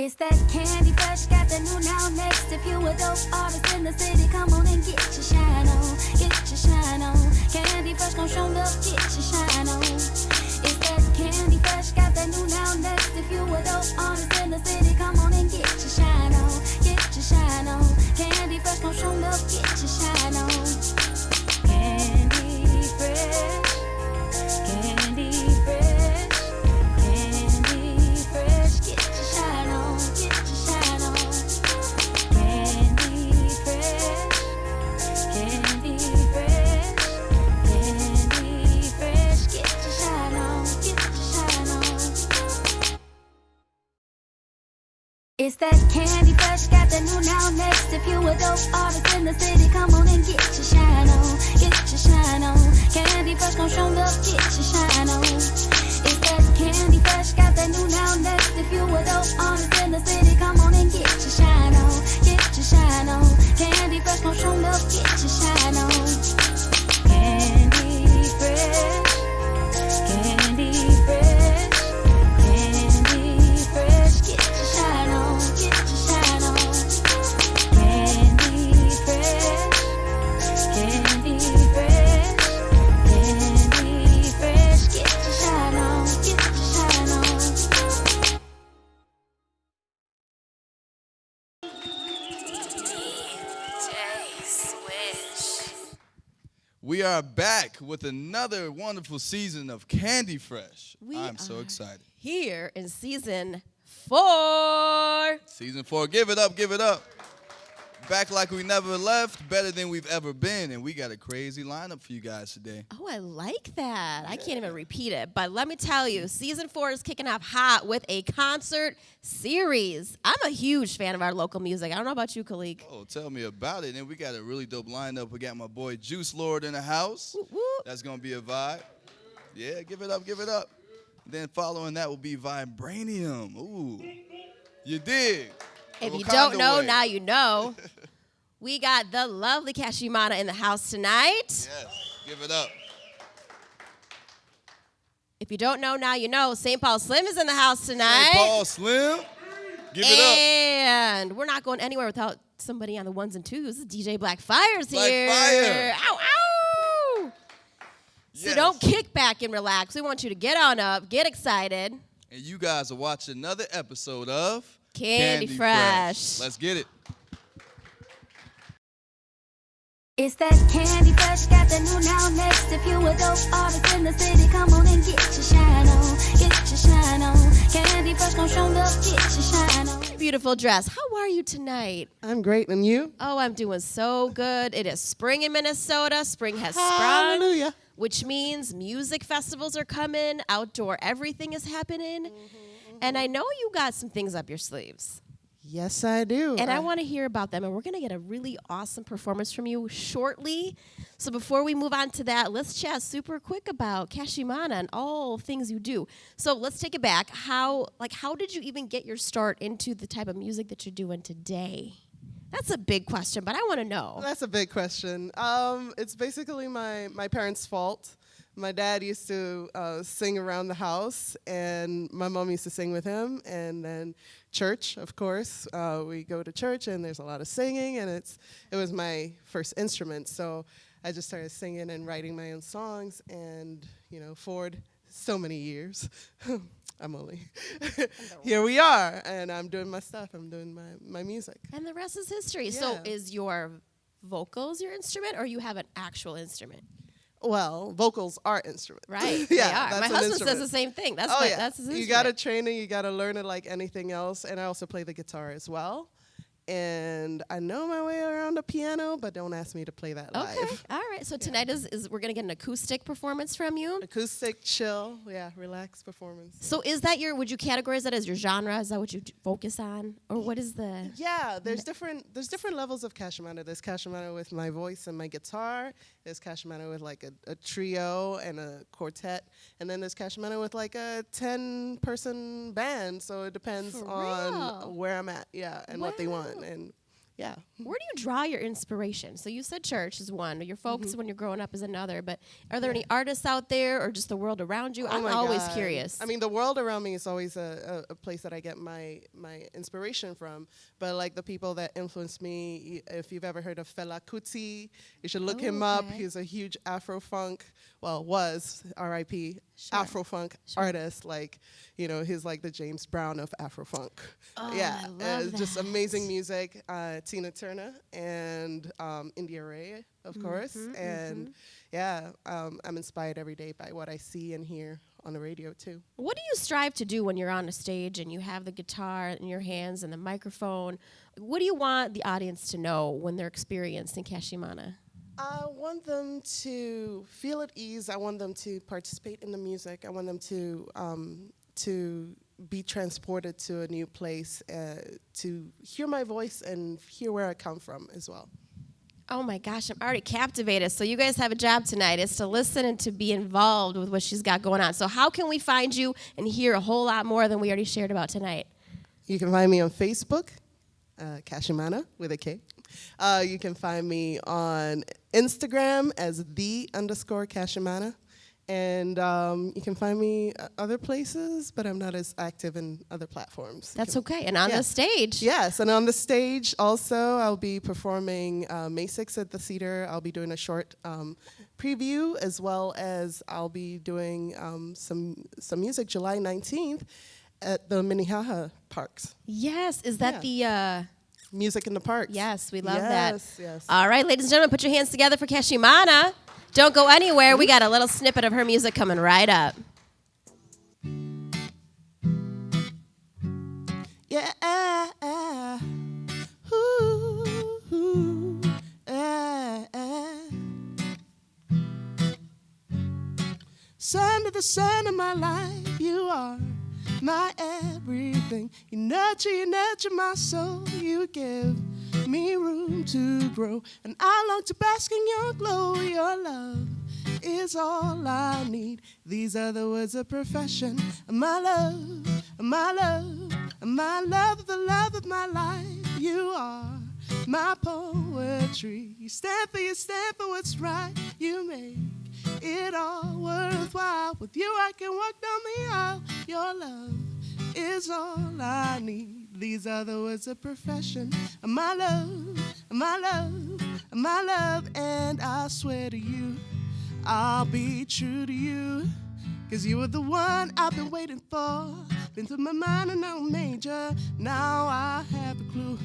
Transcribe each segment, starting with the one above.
It's that candy fresh, got the new now next. If you a dope artist in the city, come on and get your shine on, get your shine on. Candy fresh gon' show up, get your shine on. It's that candy fresh, got the new now next. If you a dope artist in the city, come on and get your shine on, get your shine on. Candy fresh gon' show up, get your shine on. Candy fresh, candy fresh, that candy fresh, got the new now next. If you a dope artist in the city, come on and get your shine on, get your shine on. Candy fresh gon' show up, get your shine on. It's that candy fresh, got the new now next. If you a dope artist in the city, come on and get your shine on, get your shine on. Candy fresh gon' show up, get your shine on. Back with another wonderful season of Candy Fresh. We I'm so excited. Here in season four. Season four, give it up, give it up. Back like we never left, better than we've ever been, and we got a crazy lineup for you guys today. Oh, I like that. I can't even repeat it. But let me tell you, season four is kicking off hot with a concert series. I'm a huge fan of our local music. I don't know about you, Khalik. Oh, tell me about it. And we got a really dope lineup. We got my boy Juice Lord in the house. Whoop, whoop. That's gonna be a vibe. Yeah, give it up, give it up. Then following that will be Vibranium. Ooh, you dig? If you don't know, way. now you know. we got the lovely Kashimana in the house tonight. Yes, give it up. If you don't know, now you know. St. Paul Slim is in the house tonight. Hey, Paul Slim, give it up. And we're not going anywhere without somebody on the ones and twos. DJ Black Fire's Black here. Fire. Ow, ow. So Yes. don't kick back and relax. We want you to get on up, get excited. And you guys are watching another episode of Candy Fresh. Let's get it. It's that candy fresh, got the new now next. If you a dope artist in the city, come on and get your shine on, get your shine on. Candy fresh gon' show up, get your shine on. Beautiful dress. How are you tonight? I'm great, and you? Oh, I'm doing so good. It is spring in Minnesota. Spring has sprung, Hallelujah. which means music festivals are coming, outdoor everything is happening. Mm-hmm, And I know you got some things up your sleeves. Yes, I do. And I want to hear about them. And we're going to get a really awesome performance from you shortly. So before we move on to that, let's chat super quick about Kashimana and all things you do. So let's take it back. How like how did you even get your start into the type of music that you're doing today? That's a big question, but I want to know. That's a big question. Um, it's basically my, my parents' fault. My dad used to uh, sing around the house, and my mom used to sing with him. And then church, of course, uh, we go to church, and there's a lot of singing, and it's it was my first instrument. So I just started singing and writing my own songs, and you know, forward so many years. I'm only here. We are, and I'm doing my stuff. I'm doing my my music. And the rest is history. So is your vocals your instrument or you have an actual instrument? Well, vocals are instruments. Right. yeah, they are. that's My an husband says the same thing. That's oh my, yeah, that's his you gotta train it. You gotta learn it like anything else. And I also play the guitar as well. And I know my way around a piano, but don't ask me to play that Okay. live. All right. So tonight is, is we're gonna get an acoustic performance from you. Acoustic, chill, yeah, relaxed performance. So is that your? Would you categorize that as your genre? Is that what you focus on, or what is the? Yeah, there's different there's different levels of Kashimana. There's Kashimana with my voice and my guitar. There's Kashimana with like a, a trio and a quartet, and then there's Kashimana with like a ten person band. So it depends For on real? where I'm at, yeah, and what they want. And yeah. Where do you draw your inspiration? So you said church is one, your folks Mm-hmm. when you're growing up is another, but are there any artists out there or just the world around you? Oh I'm always God. curious. I mean, the world around me is always a, a, a place that I get my my inspiration from. But like the people that influence me, if you've ever heard of Fela Kuti, you should look Oh, him up. He's a huge Afro funk, well, was R.I.P. Sure. Afro funk Sure. artist. Like, you know, he's like the James Brown of Afro funk. Oh, yeah, it's just amazing music. Uh, Tina Turner and um, India.Arie, of course, Mm-hmm, and yeah, um, I'm inspired every day by what I see and hear on the radio too. What do you strive to do when you're on a stage and you have the guitar in your hands and the microphone? What do you want the audience to know when they're experiencing Kashimana? I want them to feel at ease. I want them to participate in the music. I want them to um, to be transported to a new place, uh, to hear my voice and hear where I come from as well. Oh my gosh, I'm already captivated. So you guys have a job tonight is to listen and to be involved with what she's got going on. So how can we find you and hear a whole lot more than we already shared about tonight? You can find me on Facebook, uh, Kashimana with a K. Uh, you can find me on Instagram as the underscore Kashimana. And um, you can find me uh, other places, but I'm not as active in other platforms. That's can- okay. And on Yeah. the stage. Yes, and on the stage also, I'll be performing uh, May 6th at the Cedar. I'll be doing a short um, preview, as well as I'll be doing um, some some music July 19th at the Minnehaha Parks. Yes. Is that the uh Music in the Parks. Yes, we love yes, that. Yes, yes. All right, ladies and gentlemen, put your hands together for Kashimana. Don't go anywhere. We got a little snippet of her music coming right up. Yeah. Ooh, ooh, ah, ah. Son of the sun of my life, you are my everything. You nurture, you nurture my soul. You give me room to grow, and I long to bask in your glow. Your love is all I need. These are the words of profession. My love, my love, my love, the love of my life. You are my poetry. You stand for, you stand for what's right. You make it all worthwhile. With you, I can walk down the aisle. Your love is all I need. These are the words of profession. My love, my love, my love, and I swear to you, I'll be true to you. Cause you were the one I've been waiting for. Been through my mind and now major. Now I have a clue.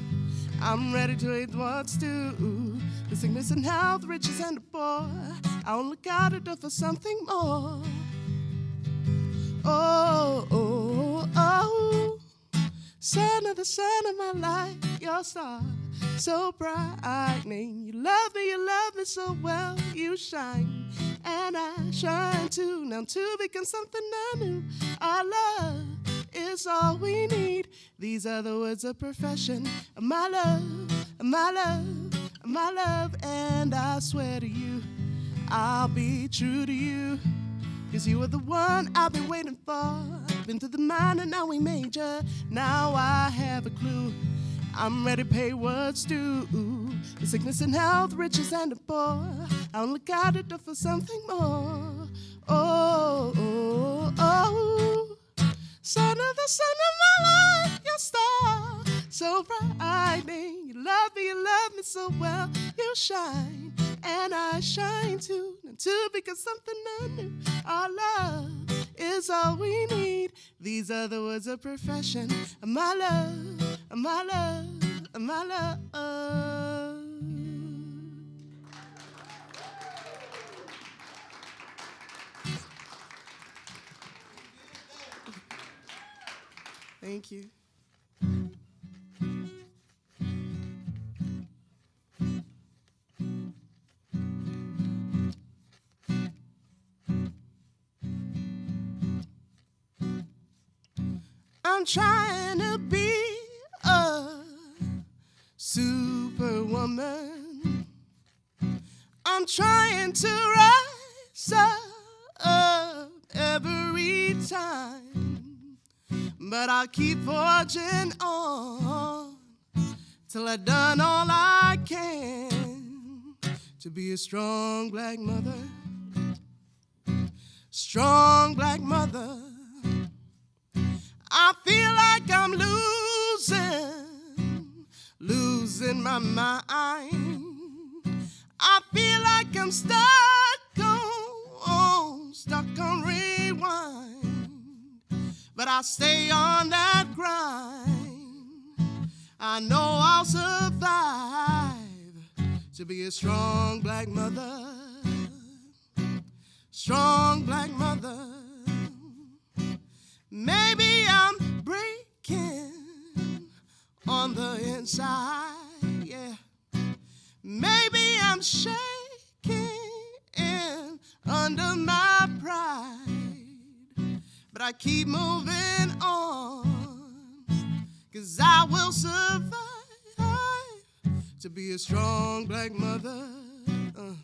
I'm ready to eat what's due. The sickness and health, riches and the poor. I only got it for something more. Oh, oh, oh. Son of the sun of my life, your star, so brightening. You love me, you love me so well, you shine, and I shine too. Now to become something new, our love is all we need. These are the words of profession, my love, my love, my love, and I swear to you, I'll be true to you. Cause you were the one I've been waiting for. Been to the minor, now we major. Now I have a clue. I'm ready to pay what's due. The sickness and health, riches and the poor. I only got it for something more. Oh, oh, oh. Son of the sun of my life, your star. So brightening. Love me, you love me so well. You shine, and I shine too. And to become something new. Our love is all we need. These are the words of profession. My love, my love, my love. Thank you. I'm trying to be a superwoman. I'm trying to rise up every time, but I keep forging on till I've done all I can to be a strong black mother. Strong black mother. I feel like I'm losing, losing my mind. I feel like I'm stuck on, stuck on rewind. But I stay on that grind. I know I'll survive to be a strong black mother. Strong black mother. Maybe I'm breaking on the inside, yeah. Maybe I'm shaking under my pride, but I keep moving on, cause I will survive to be a strong black mother. Uh,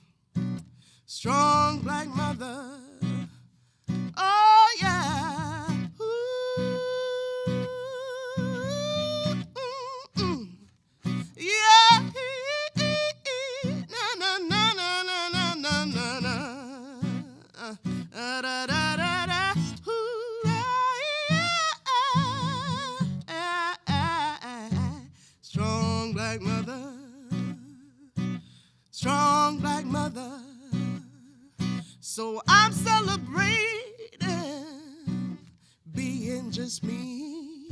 strong black mother. Oh, yeah. So I'm celebrating being just me.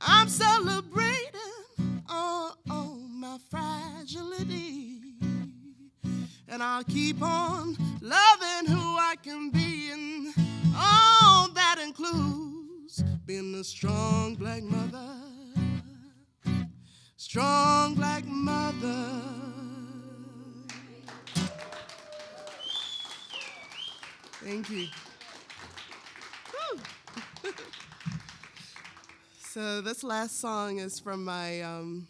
I'm celebrating all, all my fragility. And I'll keep on this last song is from my um,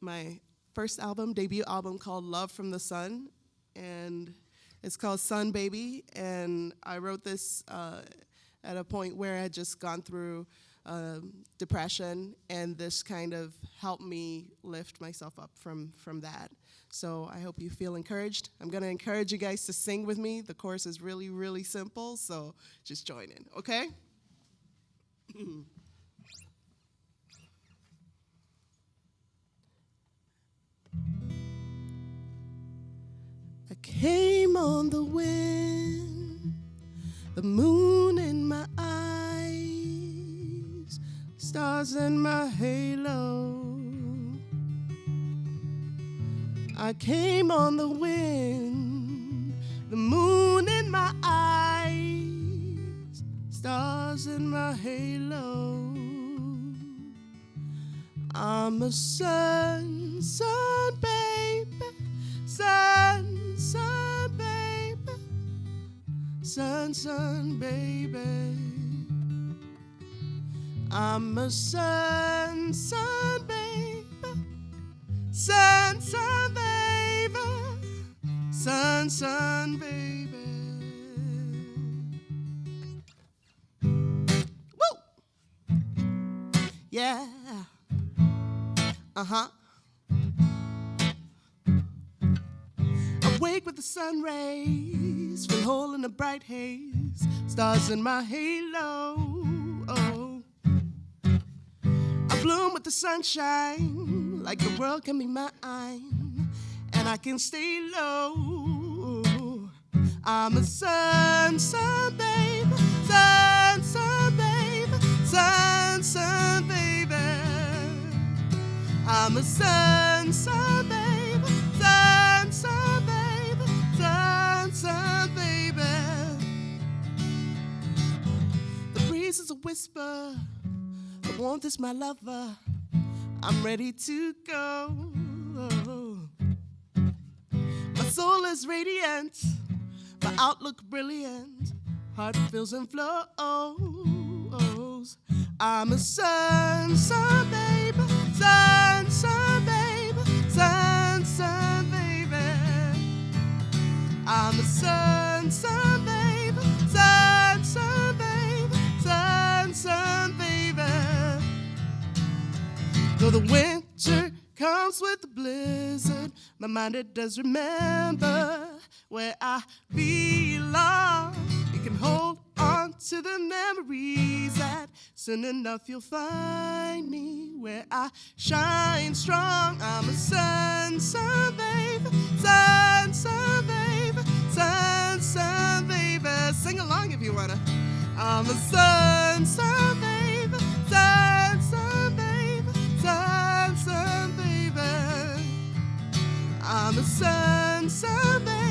my first album, debut album called Love from the Sun, and it's called Sun Baby. And I wrote this uh, at a point where I had just gone through um, depression, and this kind of helped me lift myself up from from that. So I hope you feel encouraged. I'm going to encourage you guys to sing with me. The chorus is really, really simple, so just join in, okay? I came on the wind, the moon in my eyes, stars in my halo. I came on the wind, the moon in my eyes, stars in my halo. I'm a sun, sun baby, sun, sun baby, sun, sun baby. I'm a sun, sun baby, sun, sun baby, sun, sun baby. Woo! Yeah. Uh huh. Sun rays, feel whole in the bright haze, stars in my halo. Oh. I bloom with the sunshine, like the world can be mine, and I can stay low. I'm a sun, sun baby, sun, sun baby, sun, sun baby. I'm a sun, sun baby, Breeze is a whisper, the warmth is my lover. I'm ready to go. My soul is radiant, my outlook brilliant, heart fills and flows. I'm a sun, sun baby, sun, sun The winter comes with the blizzard, my mind it does remember where I belong. You can hold on to the memories that soon enough you'll find me where I shine strong. I'm a sun, sun, babe, sun, sun, babe, sun, sun, baby. Sing along if you wanna. I'm a sun, sun, babe, I'm a sun, sun,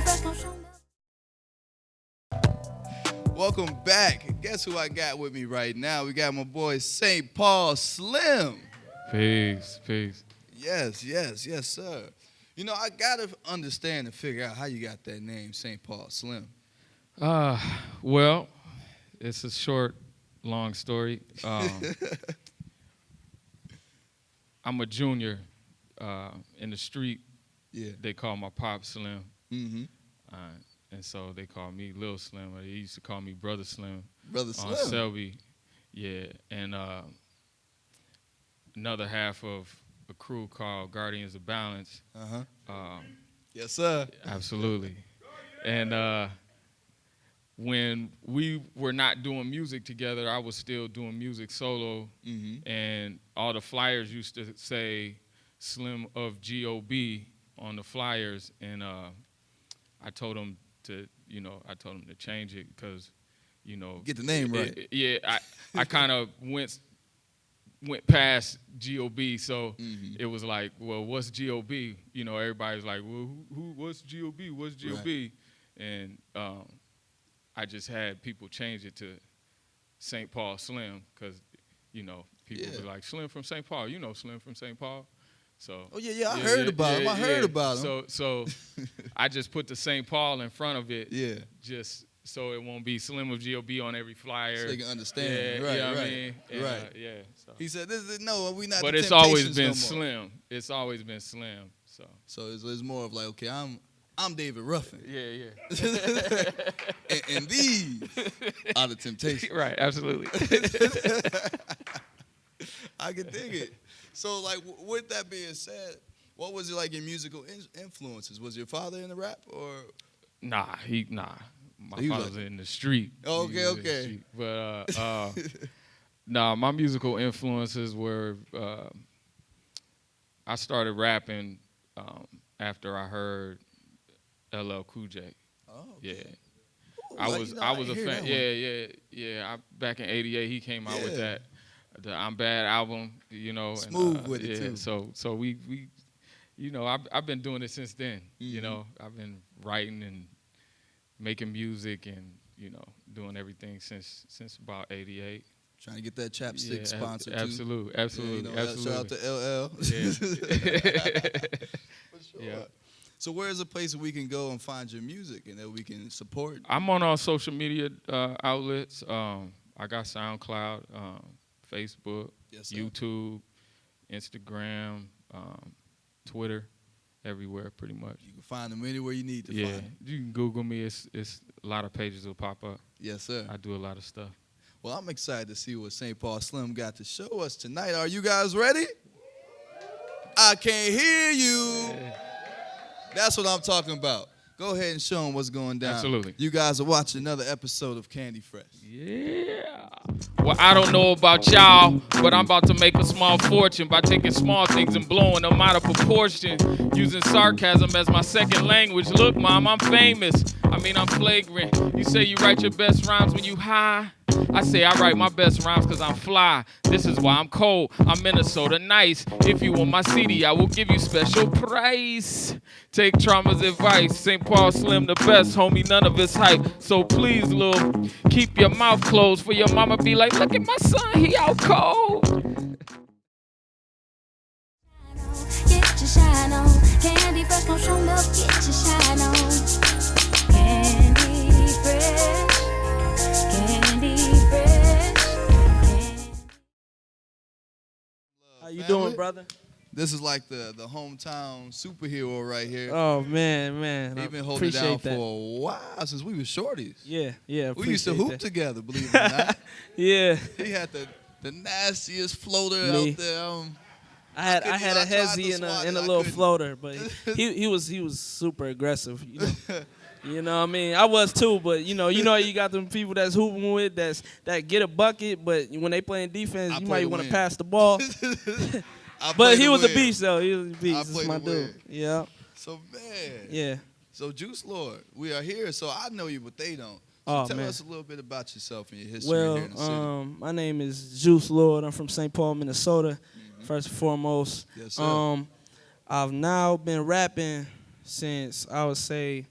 fresh, gon' show love. Welcome back. Guess who I got with me right now? We got my boy St. Paul Slim. Peace, peace. Yes, yes, yes, sir. You know, I gotta understand and figure out how you got that name, St. Paul Slim. Uh, well, it's a short, long story. Um, I'm a junior uh, in the street. Yeah. They call my pop Slim, Mm-hmm. uh, and so they call me Lil Slim. Or they used to call me Brother Slim Brother on Slim. Selby. Yeah, and uh, another half of a crew called Guardians of Balance. Uh-huh. Um, Yes, sir. Absolutely. And uh, when we were not doing music together, I was still doing music solo, Mm-hmm. and all the flyers used to say Slim of GOB on the flyers, and uh, I told them to, you know, I told them to change it because, you know, Get the name it- right. it- yeah, I, I kind of went went past GOB, so Mhm. it was like, well, what's GOB? You know, everybody's like, well, who, who what's GOB? What's GOB? And um, I just had people change it to St. Paul Slim because, you know, people Yeah. were like, Slim from St. Paul. You know Slim from St. Paul. So. Oh yeah, yeah. I heard about him. I heard about him. So, so I just put the St. Paul in front of it, yeah. just so it won't be Slim of GOB on every flyer. So they can understand. Yeah, right, you know what I right. mean? And, right. uh, yeah. So. He said, "This is no, we not." But it's always been no slim. It's always been slim. So So it's, it's more of like, okay, I'm I'm David Ruffin, yeah, yeah. and, and these are the Temptations. right, absolutely. I can dig it. So, like, w- with that being said, what was it like your musical in- influences? Was your father in the rap, or nah, he nah. My He was father's like- in the street. Okay, was in the okay. street. But uh, uh, nah, my musical influences were. Uh, I started rapping um, after I heard LL Cool J. oh, Yeah. Ooh, I like, was you know, I was a fan. Yeah, yeah, yeah. I, back in '88, he came out with that the I'm Bad album. You know, and, Smooth uh, with it, too. So so we we, you know, I've I've been doing it since then. You Mhm. know, I've been writing and making music and you know doing everything since since about '88. Trying to get that chapstick Yeah, sponsor too. absolutely, Yeah, absolutely, you know, absolutely. Shout out to LL. Yeah. For sure. Yeah. So where's a place where we can go and find your music and that we can support? I'm on all social media uh, outlets. Um, I got SoundCloud, um, Facebook, Yes. YouTube, Instagram, um, Twitter, everywhere pretty much. You can find them anywhere you need to Yeah, find them. you can Google me. It's it's a lot of pages will pop up. Yes, sir. I do a lot of stuff. Well, I'm excited to see what St. Paul Slim got to show us tonight. Are you guys ready? I can't hear you. That's what I'm talking about. Go ahead and show them what's going down. Absolutely. You guys are watching another episode of Candy Fresh. Yeah. Well, I don't know about y'all, but I'm about to make a small fortune by taking small things and blowing them out of proportion, using sarcasm as my second language. Look, mom, I'm famous. I mean, I'm flagrant. You say you write your best rhymes when you high. I say I write my best rhymes because I'm fly. This is why I'm cold. I'm Minnesota nice. If you want my CD, I will give you special price. Take trauma's advice. St. Paul Slim the best, homie. None of it's hype. So please, Lil, keep your mouth closed for your mama be like, look at my son, he out cold. Get your shine on. Candy fresh, up. Get your shine on. Candy fresh. Candy fresh. Candy How you doing, brother? This is like the the hometown superhero right here. Oh man, man, He I been holding down that. for a while since we were shorties. Yeah, yeah. We used to hoop that. together, believe it or not. Yeah, he had the the nastiest floater Me. out there. Um, I had couldn't I had a I hezzy and a, and a I little floater, but he he was he was super aggressive. You know, you know what I mean. I was too, but you know you know you got them people that's hooping with that's that get a bucket, but when they playing defense, I you play might want to pass the ball. But he was a beast though. He was a beast. That's my dude. win. Yeah, So man, yeah. So Juice Lord, we are here. So I know you, but they don't. So Oh, tell man. us a little bit about yourself and your history Well, here in the city. um, my name is Juice Lord. I'm from St. Paul, Minnesota. First and foremost. Yes, sir. um, I've now been rapping since I would say,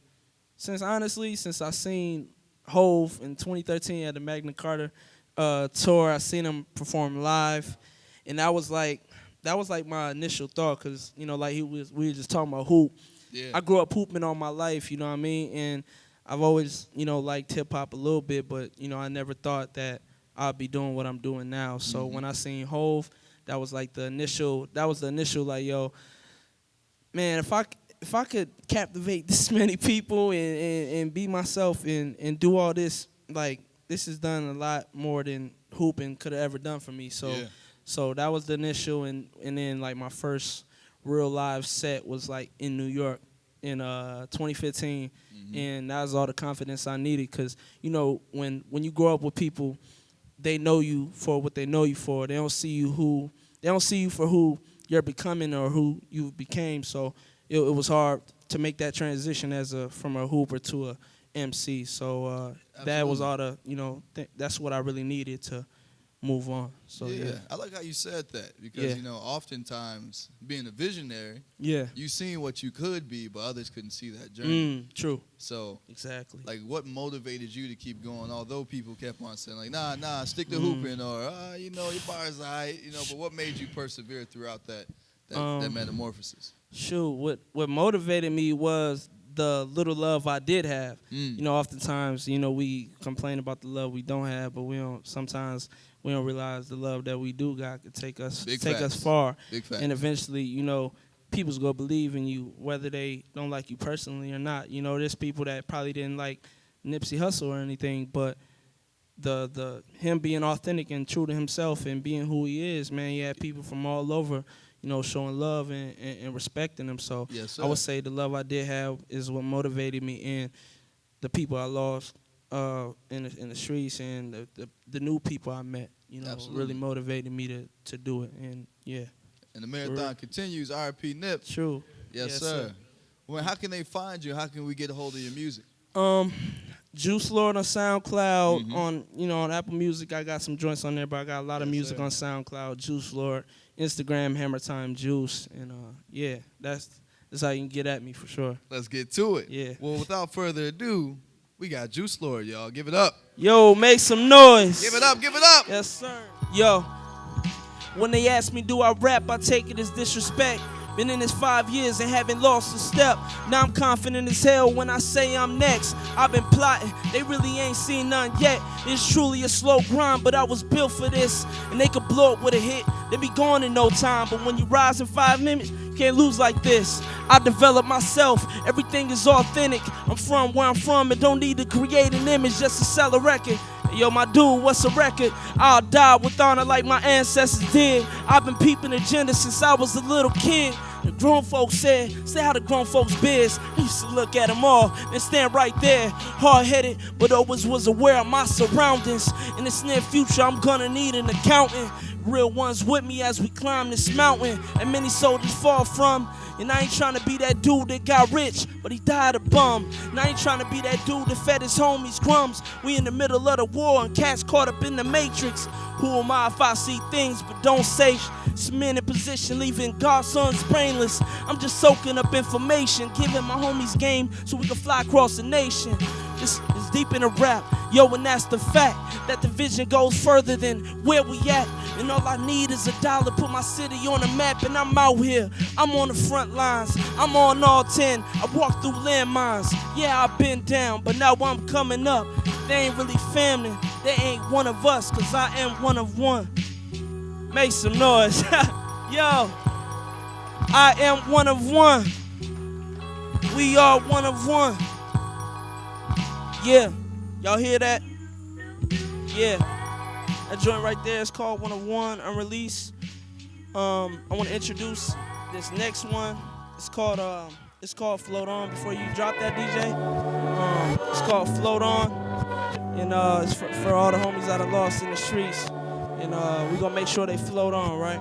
since honestly, since I seen Hove in 2013 at the Magna Carta uh, tour. I seen him perform live, and that was like that was like my initial thought, cause you know, like he was we were just talking about hoop. yeah. I grew up hooping all my life, you know what I mean? And I've always, you know, liked hip hop a little bit, but you know, I never thought that I'd be doing what I'm doing now. So Mm-hmm. when I seen Hove, that was like the initial that was the initial like, yo, man, if I if I could captivate this many people and, and, and be myself and, and do all this, like this has done a lot more than hooping could have ever done for me. So Yeah. so that was the initial and and then like my first real live set was like in New York in uh 2015 and that was all the confidence I needed cuz you know when when you grow up with people they know you for what they know you for they don't see you who they don't see you for who you're becoming or who you became so it, it was hard to make that transition as a from a hooper to a MC so uh that was all the you know th- that's what I really needed to move on so yeah. yeah I like how you said that because Yeah. you know, oftentimes being a visionary, yeah you seen what you could be, but others couldn't see that journey. mm, true So, exactly like, what motivated you to keep going? Although people kept on saying, like, nah, nah, stick to Mm. hooping, or uh, you know, your bars high, you know. But what made you persevere throughout that that, that Um, metamorphosis? Shoot, what what motivated me was the little love I did have. Mm. You know, oftentimes, you know, we complain about the love we don't have, but we don't. Sometimes we don't realize the love that we do got could take us Big take us far, and eventually, you know, people's gonna believe in you whether they don't like you personally or not. You know, there's people that probably didn't like Nipsey Hussle or anything, but the the him being authentic and true to himself and being who he is, man, he had people from all over, you know, showing love and, and, and respecting them. So Yes. I would say the love I did have is what motivated me and the people I lost uh, in the, in the streets and the, the the new people I met. You know, Absolutely. really motivated me to to do it. And yeah, and the marathon continues. RP Nip. true. Yes, Yes, sir. sir. Well, how can they find you? How can we get a hold of your music? Um, Juice Lord on SoundCloud Mhm. on you know on Apple Music. I got some joints on there, but I got a lot of music sir. on SoundCloud. Juice Lord, Instagram Hammer Time Juice, and uh yeah, that's that's how you can get at me for sure. Let's get to it. Yeah. Well, without further ado, we got Juice Lord, y'all. Give it up. Yo, make some noise. Give it up. Give it up. Yes, sir. Yo, when they ask me, do I rap, I take it as disrespect. Been in this five years and haven't lost a step. Now I'm confident as hell when I say I'm next. I've been plotting, they really ain't seen none yet. It's truly a slow grind, but I was built for this. And they could blow up with a hit, they be gone in no time. But when you rise in five minutes, you can't lose like this. I developed myself, everything is authentic. I'm from where I'm from and don't need to create an image just to sell a record. Yo, my dude, what's a record? I'll die with honor like my ancestors did. I've been peeping agenda since I was a little kid. The grown folks said, say how the grown folks biz. I used to look at them all and stand right there, hard headed, but always was aware of my surroundings. In this near future, I'm gonna need an accountant. Real ones with me as we climb this mountain, and many soldiers fall from. And I ain't trying to be that dude that got rich, but he died a bum. And I ain't trying to be that dude that fed his homies crumbs. We in the middle of the war and cats caught up in the matrix. Who am I if I see things but don't say? Some men in position leaving godsons brainless. I'm just soaking up information, giving my homies game so we can fly across the nation. This is deep in a rap, yo, and that's the fact that the vision goes further than where we at. And all I need is a dollar, put my city on the map, and I'm out here. I'm on the front lines, I'm on all 10. I walk through landmines. Yeah, I've been down, but now I'm coming up. They ain't really family, they ain't one of us, cause I am one of one. Make some noise. Yo, I am one of one. We are one of one. Yeah, y'all hear that? Yeah. That joint right there is called One of One Unreleased. Um, I want to introduce this next one. It's called um, it's called Float On. Before you drop that, DJ, um, it's called Float On, and uh, it's for, for all the homies that are lost in the streets. And uh, we gonna make sure they float on, right?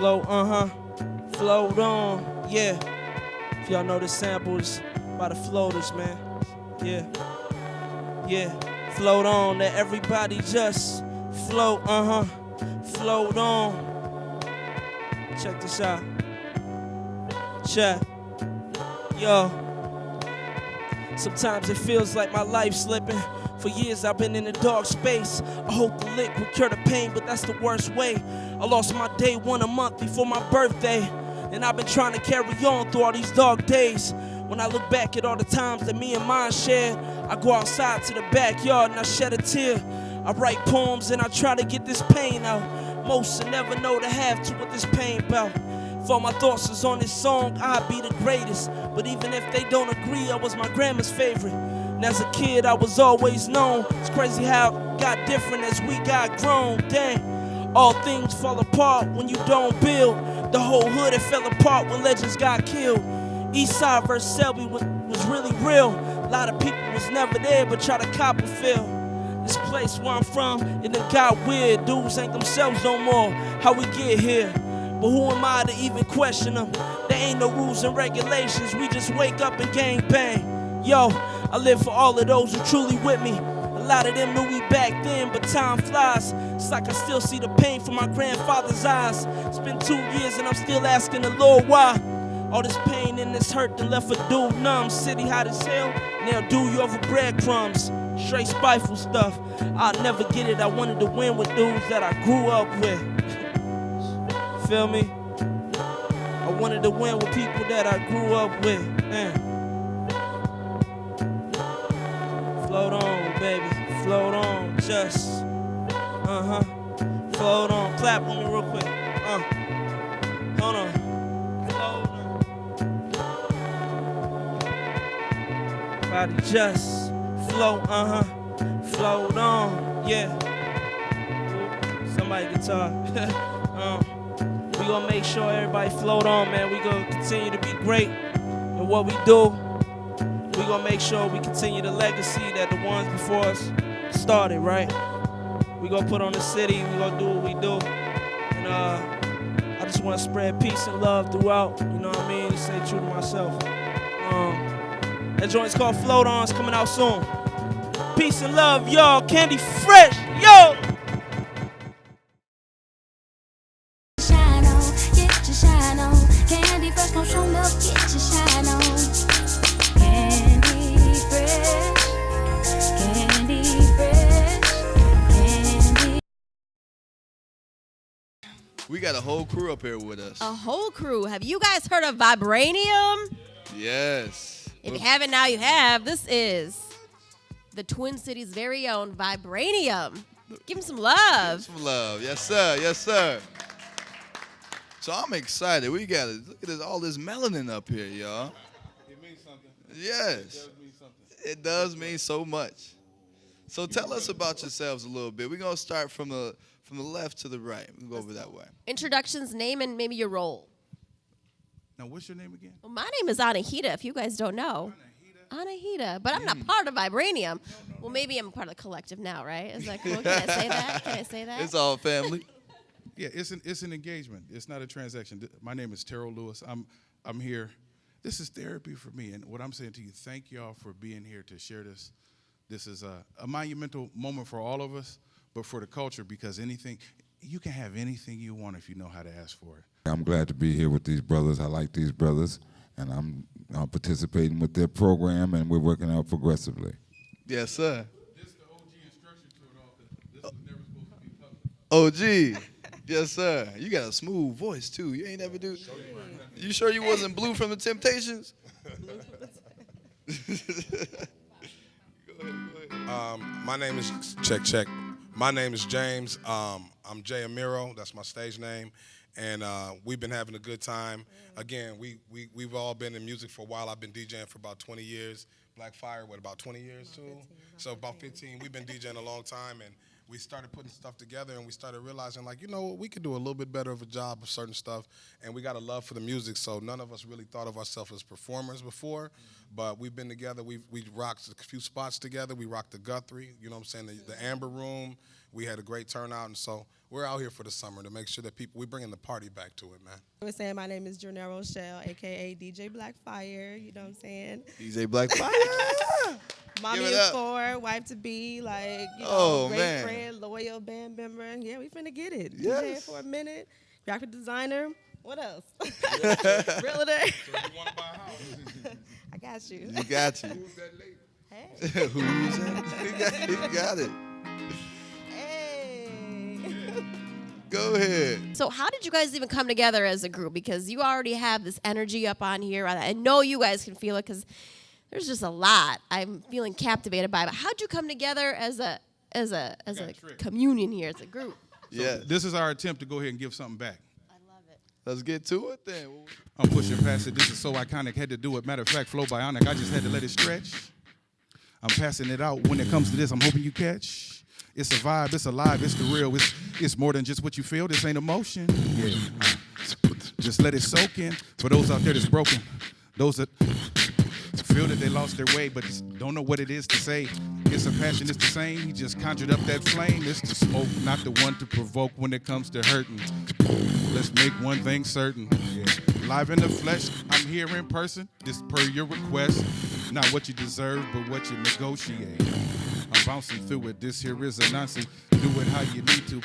Float, uh huh. Float on, yeah. If y'all know the samples by the floaters, man. Yeah. Yeah. Float on, let everybody just float, uh huh. Float on. Check this out. Check. Yo. Sometimes it feels like my life slipping. For years I've been in a dark space. I hope the lick will cure the pain, but that's the worst way. I lost my day one a month before my birthday. And I've been trying to carry on through all these dark days. When I look back at all the times that me and mine shared, I go outside to the backyard and I shed a tear. I write poems and I try to get this pain out. Most will never know the half to what this pain about. If all my thoughts is on this song, I'd be the greatest. But even if they don't agree, I was my grandma's favorite. And as a kid, I was always known. It's crazy how it got different as we got grown. Dang, all things fall apart when you don't build. The whole hood it fell apart when legends got killed. Eastside versus Selby was, was really real. A lot of people was never there, but try to cop a feel. This place where I'm from, it done got weird. Dudes ain't themselves no more. How we get here? But who am I to even question them? There ain't no rules and regulations. We just wake up and gang bang. Yo, I live for all of those who truly with me. A lot of them knew we back then, but time flies. It's like I still see the pain from my grandfather's eyes. It's been two years and I'm still asking the Lord why. All this pain and this hurt that left a dude numb. City hot as hell, now do you over breadcrumbs. Straight spiteful stuff. I'll never get it. I wanted to win with dudes that I grew up with. Feel me? I wanted to win with people that I grew up with. Man. Float on, baby. Float on. Just. Uh huh. Float on. Clap with me real quick. Uh. Hold on. Float on. Body just float, uh huh. Float on, yeah. Somebody guitar. um, we gonna make sure everybody float on, man. We gonna continue to be great in what we do. We gonna make sure we continue the legacy that the ones before us started, right? We gonna put on the city. We gonna do what we do, and uh, I just want to spread peace and love throughout. You know what I mean? Stay true to myself. Um, that joint's called Float On. It's coming out soon. Peace and love, y'all. Candy Fresh, We got a whole crew up here with us. A whole crew. Have you guys heard of Vibranium? Yes. If you haven't, now you have. This is the Twin Cities' very own Vibranium. Give him some love. Some love. Yes, sir. Yes, sir. So I'm excited. We got it. Look at this, all this melanin up here, y'all. It means something. Yes. It does mean something. It does mean so much. So tell us about yourselves a little bit. We're gonna start from the from the left to the right. We'll go over that way. Introductions, name, and maybe your role. Now, what's your name again? Well, my name is Anahita, if you guys don't know. Anahita, but I'm not part of Vibranium. Well, maybe I'm part of the collective now, right? Is that cool? Can I say that? Can I say that? It's all family. Yeah, it's an it's an engagement. It's not a transaction. My name is Terrell Lewis. I'm I'm here. This is therapy for me, and what I'm saying to you, thank y'all for being here to share this. This is a, a monumental moment for all of us, but for the culture because anything you can have anything you want if you know how to ask for it. I'm glad to be here with these brothers. I like these brothers, and I'm uh, participating with their program, and we're working out progressively. Yes, sir. This is the OG instruction to it all. 'cause This was never supposed to be public. OG. Yes, sir. You got a smooth voice too. You ain't never do. You sure you wasn't blue from the Temptations? Go ahead, go ahead. Um, my name is check check. My name is James. Um, I'm Jay Amiro. That's my stage name, and uh, we've been having a good time. Again, we we we've all been in music for a while. I've been DJing for about 20 years. Black Fire, what about 20 years too? so about 15. We've been DJing a long time, and we started putting stuff together, and we started realizing like, you know, what, we could do a little bit better of a job of certain stuff, and we got a love for the music. So none of us really thought of ourselves as performers before, mm-hmm. but we've been together. we've we rocked a few spots together. We rocked the Guthrie, you know what I'm saying, the, the Amber Room. We had a great turnout, and so we're out here for the summer to make sure that people We're bringing the party back to it, man. I was saying my name is Janelle Rochelle, aka DJ Blackfire. You know what I'm saying? DJ Black Fire. Mommy it of four, wife to be, like you oh, know, Oh, great man. friend, loyal band member. Yeah, we finna get it. Yes. DJing for a minute, graphic designer. What else? Realtor. So I got you. You got you. Who's that lady? Hey. Who's that? You got, you got it. Hey. Go ahead. So, how did you guys even come together as a group? Because you already have this energy up on here. I I know you guys can feel it because there's just a lot I'm feeling captivated by. But how'd you come together as a as a as a a communion here as a group? Yeah. This is our attempt to go ahead and give something back. I love it. Let's get to it then. I'm pushing past it. This is so iconic. Had to do it. Matter of fact, flow bionic. I just had to let it stretch. I'm passing it out. When it comes to this, I'm hoping you catch. It's a vibe. It's alive. It's the real. It's it's more than just what you feel. This ain't emotion. Yeah. Just let it soak in. For those out there that's broken, those that feel that they lost their way but don't know what it is to say. It's a passion. It's the same. He just conjured up that flame. It's the smoke, not the one to provoke when it comes to hurting. Let's make one thing certain. Yeah. Live in the flesh, I'm here in person. This per your request. Not what you deserve, but what you negotiate. I'm bouncing through it. This here is a Nazi. Do it how you need to.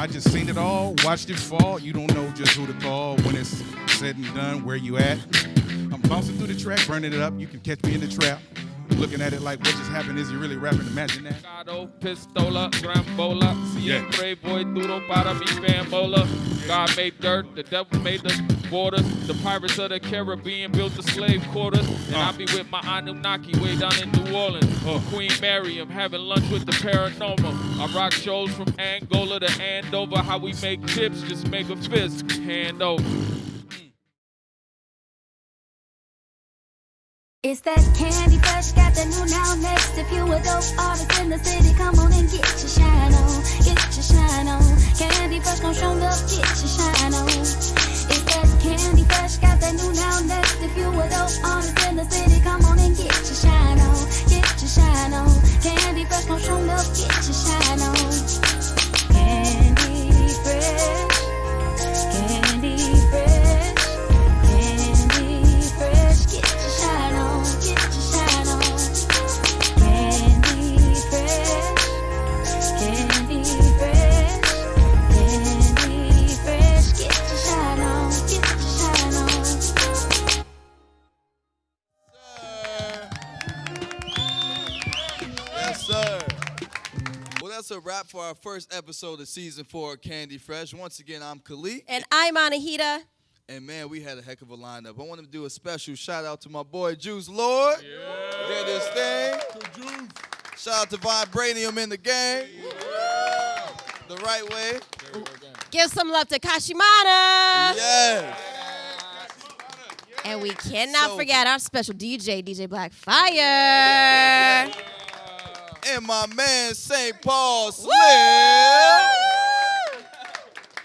I just seen it all, watched it fall. You don't know just who to call when it's said and done. Where you at? I'm bouncing through the track, burning it up. You can catch me in the trap. Looking at it like what just happened. Is you really rapping? Imagine that. Gado, pistola, grambola, Yeah. siempre voy duro para mi fambola. God made dirt, the devil made the borders. The pirates of the Caribbean built the slave quarters. And I be with my Anunnaki way down in New Orleans. Queen Mary, I'm having lunch with the paranormal. I rock shows from Angola to Andover. How we make tips, just make a fist, hand over. It's that candy fresh, got the new now next. If you a dope artist in the city, come on and get your shine on, get your shine on. Candy fresh, gon' show up, get your shine on. Our first episode of season four of Candy Fresh. Once again, I'm Khalid. And I'm Anahita. And man, we had a heck of a lineup. I want to do a special shout out to my boy Juice Lord. Yeah. Did his thing. Shout out to Vibranium in the game. The right way. Give some love to Kashimana. Yes. And we cannot So- forget our special DJ, DJ Blackfire. And my man St. Paul Slim.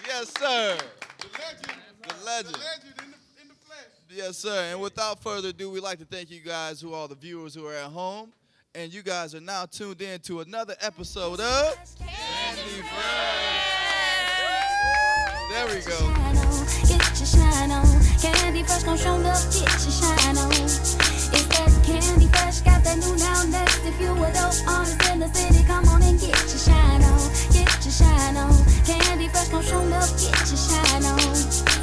Yes, sir. The legend. The legend. Yes, sir. And without further ado, we'd like to thank you guys, who are the viewers who are at home. And you guys are now tuned in to another episode of Candy There we go. Candy Fresh gon' show the bitch and shine on. It's that Candy Fresh, got that new now next. If you a dope artist in the city, come on and get your shine on, get your shine on. Candy Fresh gon' show the bitch and shine on.